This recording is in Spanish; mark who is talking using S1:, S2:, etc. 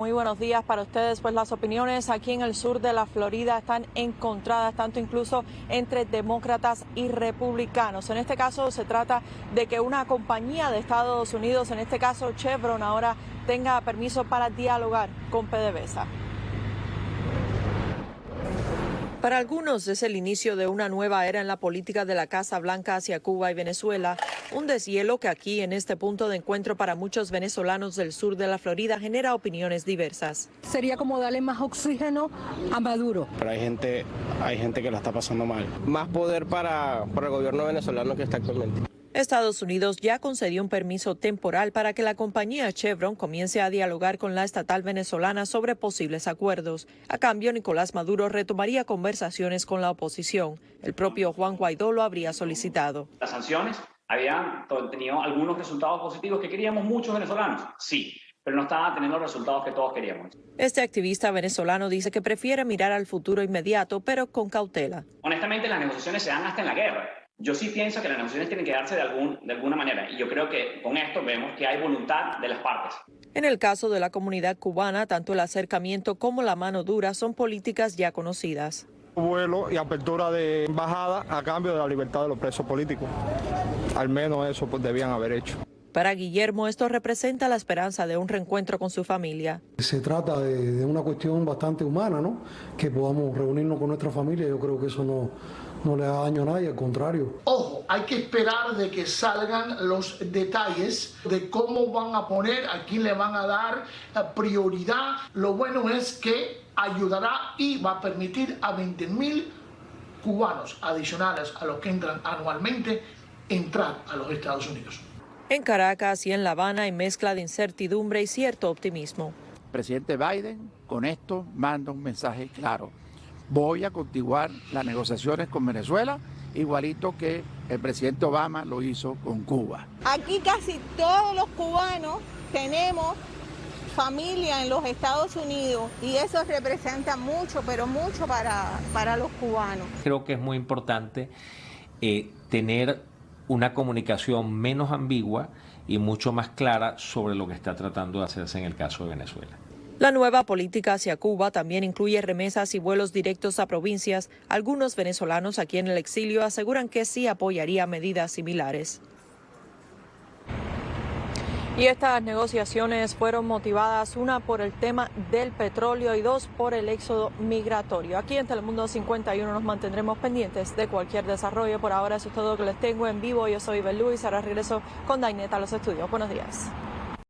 S1: Muy buenos días para ustedes. Pues las opiniones aquí en el sur de la Florida están encontradas, tanto incluso entre demócratas y republicanos. En este caso se trata de que una compañía de Estados Unidos, en este caso Chevron, ahora tenga permiso para dialogar con PDVSA. Para algunos es el inicio de una nueva era en la política de la Casa Blanca hacia Cuba y Venezuela, un deshielo que aquí en este punto de encuentro para muchos venezolanos del sur de la Florida genera opiniones diversas.
S2: Sería como darle más oxígeno a Maduro.
S3: Pero hay gente, hay gente que la está pasando mal. Más poder para, para el gobierno venezolano que está actualmente.
S1: Estados Unidos ya concedió un permiso temporal para que la compañía Chevron comience a dialogar con la estatal venezolana sobre posibles acuerdos. A cambio, Nicolás Maduro retomaría conversaciones con la oposición. El propio Juan Guaidó lo habría solicitado.
S4: Las sanciones habían tenido algunos resultados positivos que queríamos muchos venezolanos, sí, pero no estaban teniendo los resultados que todos queríamos.
S1: Este activista venezolano dice que prefiere mirar al futuro inmediato, pero con cautela.
S4: Honestamente, las negociaciones se dan hasta en la guerra. Yo sí pienso que las negociaciones tienen que darse de, algún, de alguna manera y yo creo que con esto vemos que hay voluntad de las partes.
S1: En el caso de la comunidad cubana, tanto el acercamiento como la mano dura son políticas ya conocidas.
S5: Vuelo y apertura de embajada a cambio de la libertad de los presos políticos. Al menos eso pues, debían haber hecho.
S1: Para Guillermo, esto representa la esperanza de un reencuentro con su familia.
S6: Se trata de, de, una cuestión bastante humana, ¿no? Que podamos reunirnos con nuestra familia. Yo creo que eso no, no le da daño a nadie, al contrario.
S7: Ojo, hay que esperar de que salgan los detalles de cómo van a poner, a quién le van a dar prioridad. Lo bueno es que ayudará y va a permitir a 20 mil cubanos adicionales a los que entran anualmente entrar a los Estados Unidos.
S1: En Caracas y en La Habana hay mezcla de incertidumbre y cierto optimismo.
S8: El presidente Biden con esto manda un mensaje claro. Voy a continuar las negociaciones con Venezuela, igualito que el presidente Obama lo hizo con Cuba.
S9: Aquí casi todos los cubanos tenemos familia en los Estados Unidos y eso representa mucho, pero mucho para, para los cubanos.
S10: Creo que es muy importante eh, tener una comunicación menos ambigua y mucho más clara sobre lo que está tratando de hacerse en el caso de Venezuela.
S1: La nueva política hacia Cuba también incluye remesas y vuelos directos a provincias. Algunos venezolanos aquí en el exilio aseguran que sí apoyaría medidas similares. Y estas negociaciones fueron motivadas, una por el tema del petróleo y dos por el éxodo migratorio. Aquí en Telemundo 51 nos mantendremos pendientes de cualquier desarrollo. Por ahora eso es todo lo que les tengo en vivo. Yo soy Bel Luis, ahora regreso con Daineta a los estudios. Buenos días.